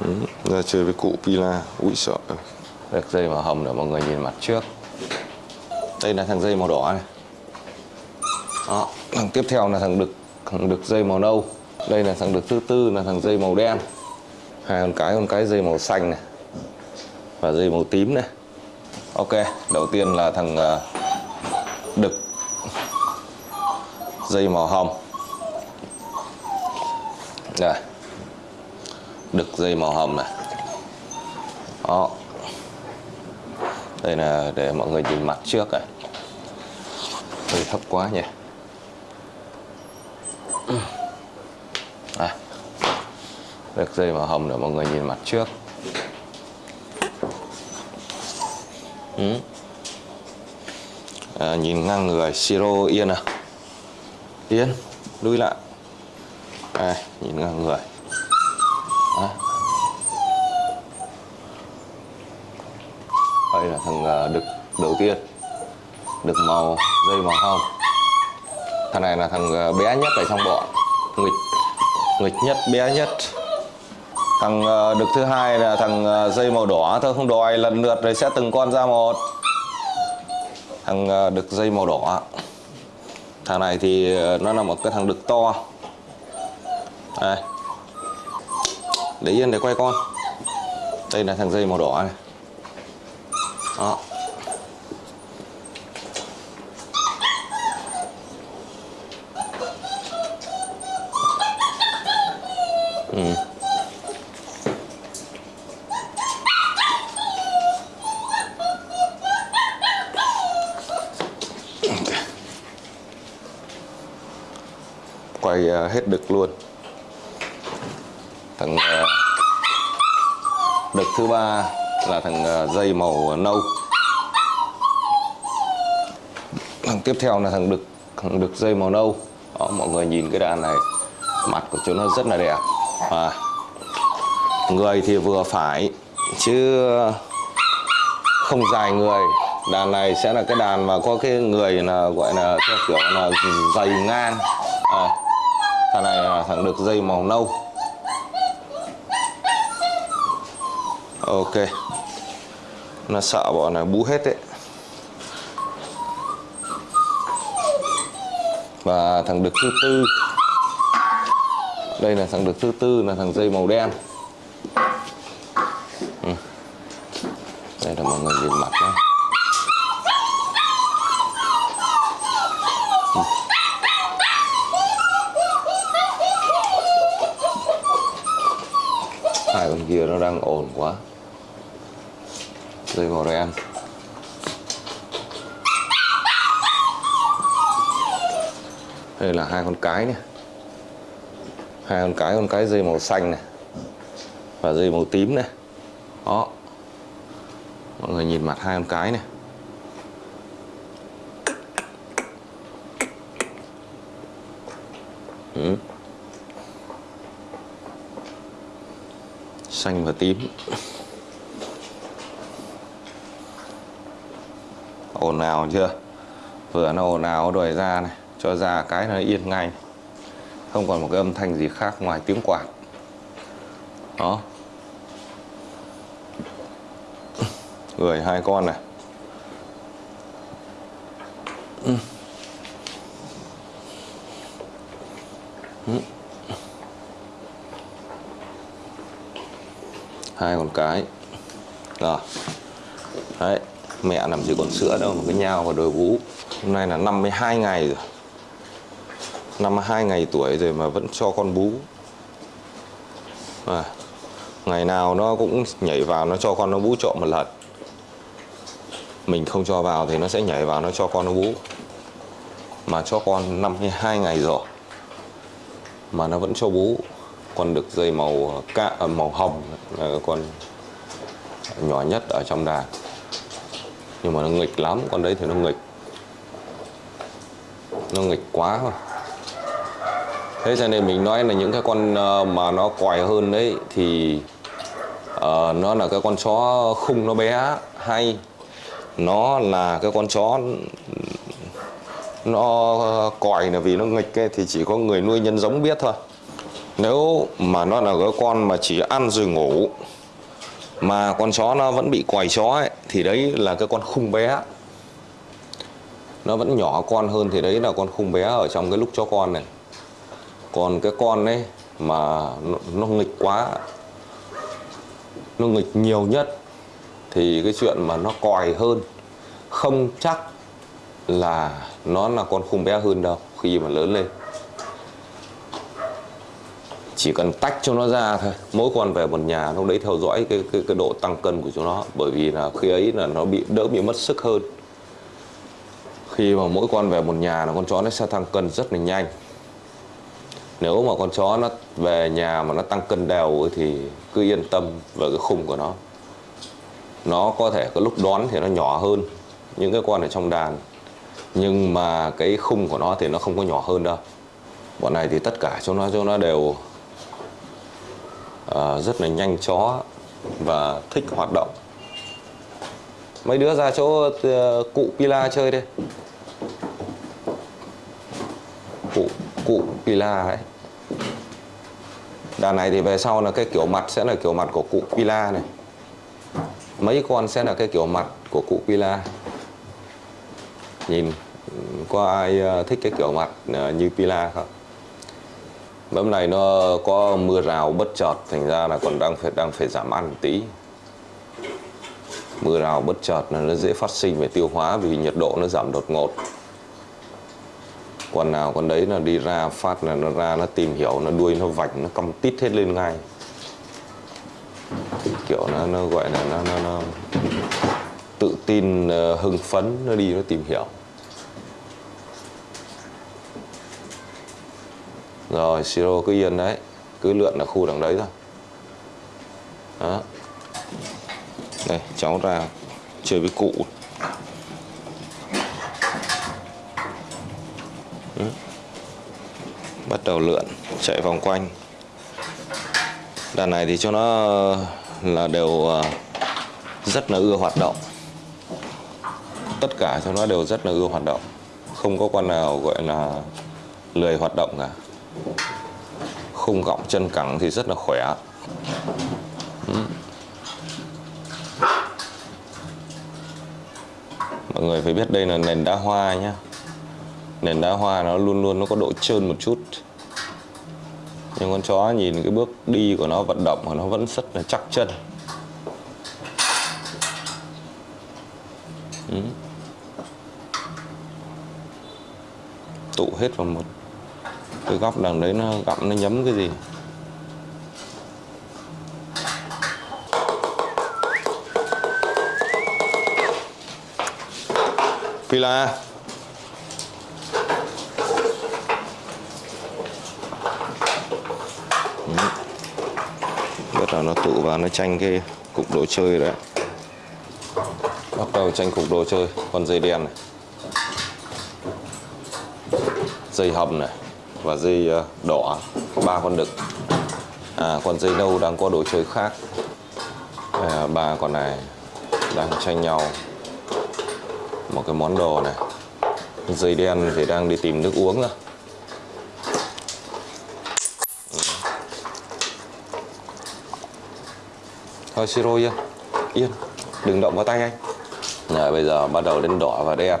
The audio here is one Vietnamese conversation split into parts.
ừ. ra chơi với cụ Pila ui sợ. Được dây màu hồng để mọi người nhìn mặt trước. Đây là thằng dây màu đỏ này. Đó thằng tiếp theo là thằng đực thằng đực dây màu nâu. Đây là thằng đực thứ tư là thằng dây màu đen. Hai con cái con cái dây màu xanh này. Và dây màu tím này. Ok đầu tiên là thằng ờ, đực. Dây màu hồng. Đây đực dây màu hồng này. Đó. Đây là để mọi người nhìn mặt trước này. Hơi thấp quá nhỉ. À, đực dây màu hồng để mọi người nhìn mặt trước. Ừ. à, nhìn ngang người siro yên à. Yên lui lại. À, nhìn ngang người. Đây là thằng à, đực đầu tiên. Đực màu, dây màu hồng. Thằng này là thằng à, bé nhất ở trong bọn. Nghịch nghịch nhất, bé nhất. Thằng à, đực thứ hai là thằng dây màu đỏ. Thôi không đòi, lần lượt rồi sẽ từng con ra một. Thằng đực dây màu đỏ. Thằng này thì nó là một cái thằng đực to. Đây để yên để quay con. Đây là thằng dây màu đỏ này. Đó. Ừ. quay ờ, hết đực luôn thằng ờ, đực thứ ba là thằng ờ, dây màu nâu. Thằng tiếp theo là thằng đực thằng đực dây màu nâu. Đó, mọi người nhìn cái đàn này mặt của chúng nó rất là đẹp. À, người thì vừa phải chứ không dài người. Đàn này sẽ là cái đàn mà có cái người là gọi là theo kiểu là dày ngang. À, thằng này là thằng đực dây màu nâu. Ok. Nó sợ bọn này bú hết đấy và thằng đực thứ tư. Đây là thằng đực thứ tư là thằng dây màu đen. Ừ. đây là mọi người nhìn mặt đó. Ừ. Hai con kia nó đang ồn quá dây màu ăn đây là hai con cái này. Hai con cái con cái dây màu xanh này. Và dây màu tím này. Đó. Mọi người nhìn mặt hai con cái này. Ừ. xanh và tím. Ồn ào chưa? Vừa nó ồn ào đòi ra này, cho ra cái nó yên ngay. Không còn một cái âm thanh gì khác ngoài tiếng quạt. Đó. Gửi hai con này. Hai con cái. Rồi. Đấy mẹ làm gì còn sữa đâu mà cứ nhau và đồi vú. Hôm nay là 52 ngày rồi. 52 ngày tuổi rồi mà vẫn cho con bú. À, ngày nào nó cũng nhảy vào nó cho con nó bú trộm một lần. Mình không cho vào thì nó sẽ nhảy vào nó cho con nó bú. Mà cho con 52 ngày rồi mà nó vẫn cho bú. Con được dây màu ca à, màu hồng là con nhỏ nhất ở trong đàn nhưng mà nó nghịch lắm con đấy thì nó nghịch. Nó nghịch quá. Mà thế cho nên mình nói là những cái con ờ, mà nó quài hơn đấy thì uh, nó là cái con chó khung nó bé hay. Nó là cái con chó nó còi là vì nó nghịch ấy, thì chỉ có người nuôi nhân giống biết thôi. Nếu mà nó là cái con mà chỉ ăn rồi ngủ mà con chó nó vẫn bị quầy chó ấy thì đấy là cái con khung bé. Nó vẫn nhỏ con hơn thì đấy là con khung bé ở trong cái lúc chó con này. Còn cái con ấy mà nó, nó nghịch quá nó nghịch nhiều nhất thì cái chuyện mà nó còi hơn không chắc là nó là con khung bé hơn đâu khi mà lớn lên chỉ cần tách cho nó ra thôi. Mỗi con về một nhà lúc đấy theo dõi cái, cái cái độ tăng cân của chúng nó. Bởi vì là khi ấy là nó bị đỡ bị mất sức hơn. Khi mà mỗi con về một nhà là con chó nó sẽ tăng cân rất là nhanh. Nếu mà con chó nó về nhà mà nó tăng cân đều thì cứ yên tâm về cái khung của nó. Nó có thể có lúc đón thì nó nhỏ hơn những cái con ở trong đàn. Nhưng mà cái khung của nó thì nó không có nhỏ hơn đâu. Bọn này thì tất cả chúng nó chúng nó đều Ờ, rất là nhanh chó và thích hoạt động. Mấy đứa ra chỗ uh, cụ Pila chơi đi. Cụ cụ Pila ấy. Đàn này thì về sau là cái kiểu mặt sẽ là kiểu mặt của cụ Pila này. Mấy con sẽ là cái kiểu mặt của cụ Pila. Nhìn có ai ờ, thích cái kiểu mặt như Pila không? Bấm này nó có mưa rào bất chợt thành ra là còn đang phải đang phải giảm ăn một tí. Mưa rào bất chợt là nó dễ phát sinh về tiêu hóa vì nhiệt độ nó giảm đột ngột. Còn nào con đấy là đi ra phát là nó ra nó tìm hiểu nó đuôi nó vạch nó cong tít hết lên ngay. Kiểu nó nó gọi là nó nó, nó tự tin ờ, hưng phấn nó đi nó tìm hiểu. Rồi, siro cứ yên đấy. Cứ lượn ở khu đằng đấy thôi. Đó. Đây, cháu ra chơi với cụ. Ừ. bắt đầu lượn, chạy vòng quanh. Đàn này thì cho nó ờ, là đều ờ, rất là ưa hoạt động. Tất cả cho nó đều rất là ưa hoạt động. Không có con nào gọi là lười hoạt động cả khung gọng chân cẳng thì rất là khỏe ừ. mọi người phải biết đây là nền đá hoa nhá. nền đá hoa nó luôn luôn nó có độ trơn một chút nhưng con chó nhìn cái bước đi của nó, vận động của nó vẫn rất là chắc chân ừ. tụ hết vào một cái góc đằng đấy nó gặm nó nhấm cái gì? Pila ừ. bắt đầu nó tụ vào, nó tranh cái cục đồ chơi đấy. Bắt đầu tranh cục đồ chơi, con dây đen này. Dây hầm này và dây ờ, đỏ ba con đực. À con dây nâu đang có đồ chơi khác. À, con này đang tranh nhau. Một cái món đồ này. Dây đen thì đang đi tìm nước uống rồi. Ừ. Thôi siro yên yên. Đừng động vào tay anh. Rồi bây giờ bắt đầu đến đỏ và đen.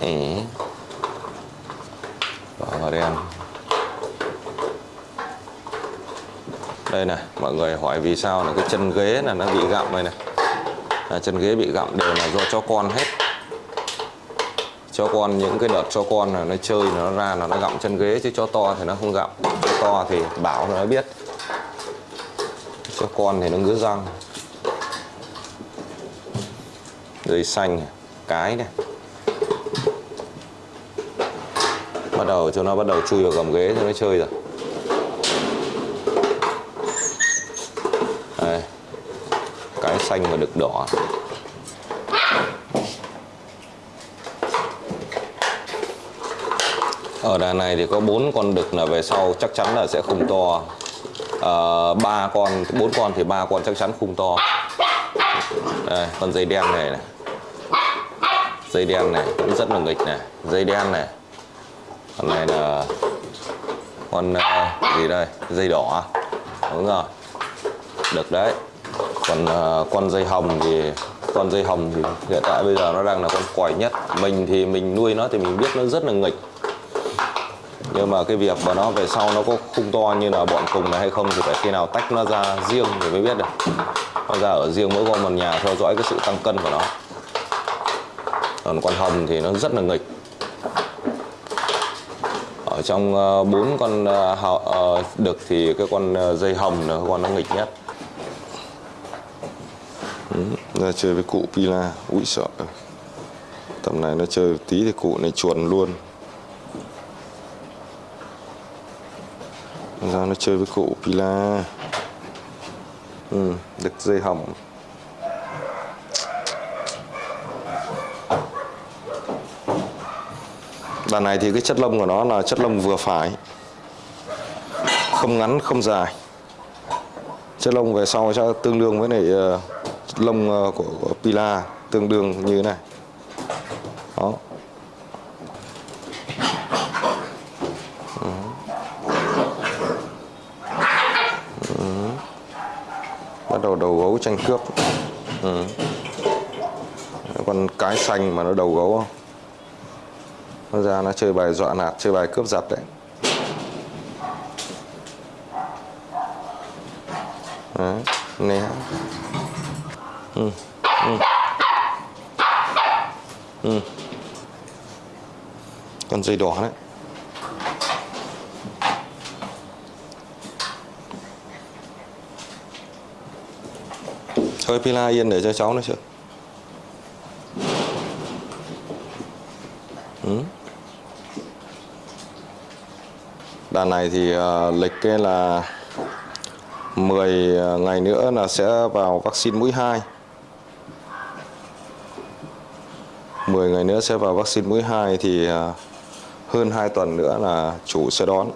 Ừ đen đây này mọi người hỏi vì sao là cái chân ghế là nó bị gặm đây này. À, chân ghế bị gặm đều là do cho con hết. Cho con những cái đợt cho con là nó chơi nó ra là nó gặm chân ghế chứ cho to thì nó không gặm. Cho to thì bảo nó biết. Cho con thì nó ngứa răng. Dây xanh cái này. Bắt đầu cho nó bắt đầu chui vào gầm ghế cho nó chơi rồi. Đây cái xanh mà được đỏ. Ở đàn này thì có bốn con đực là về sau chắc chắn là sẽ không to. À, ba à, con bốn con thì ba con chắc chắn khung to. Đây con dây đen này này. Dây đen này cũng rất là nghịch này. Dây đen này con này là con uh, gì đây? Dây đỏ à? đúng rồi. Được đấy. Còn uh, con dây hồng thì con dây hồng thì hiện tại bây giờ nó đang là con quỏi nhất. Mình thì mình nuôi nó thì mình biết nó rất là nghịch. Nhưng mà cái việc mà nó về sau nó có khung to như là bọn cùng này hay không thì phải khi nào tách nó ra riêng thì mới biết được. Nó ra ở riêng mỗi con một nhà theo dõi cái sự tăng cân của nó. Còn con hồng thì nó rất là nghịch ở trong ờ, bốn con ờ, ờ, đực thì cái con dây hồng là con nó nghịch nhất. Ừ, Ra chơi với cụ Pila úi sợ. Tầm này nó chơi tí thì cụ này chuồn luôn. Ra nó chơi với cụ Pila. Ừ, đực dây hồng. Đàn này thì cái chất lông của nó là chất lông vừa phải không ngắn không dài. Chất lông về sau sẽ tương đương với lại ờ, lông ờ, của, của Pila tương đương như thế này. Đó. Bắt đầu đầu gấu tranh cướp. Ừ. con cái xanh mà nó đầu gấu không? Nó ra nó chơi bài dọa nạt chơi bài cướp giật đấy Đấy, né ừ. Ừ. Ừ. con dây đỏ đấy thôi pila yên để cho cháu nó chưa? ừ. Đàn này thì ờ, lịch cái là 10 ờ, ngày nữa là sẽ vào vaccine mũi 2 10 ngày nữa sẽ vào vaccine mũi 2 thì à, hơn 2 tuần nữa là chủ sẽ đón.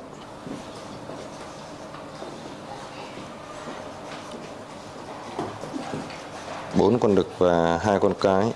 Bốn con đực và hai con cái.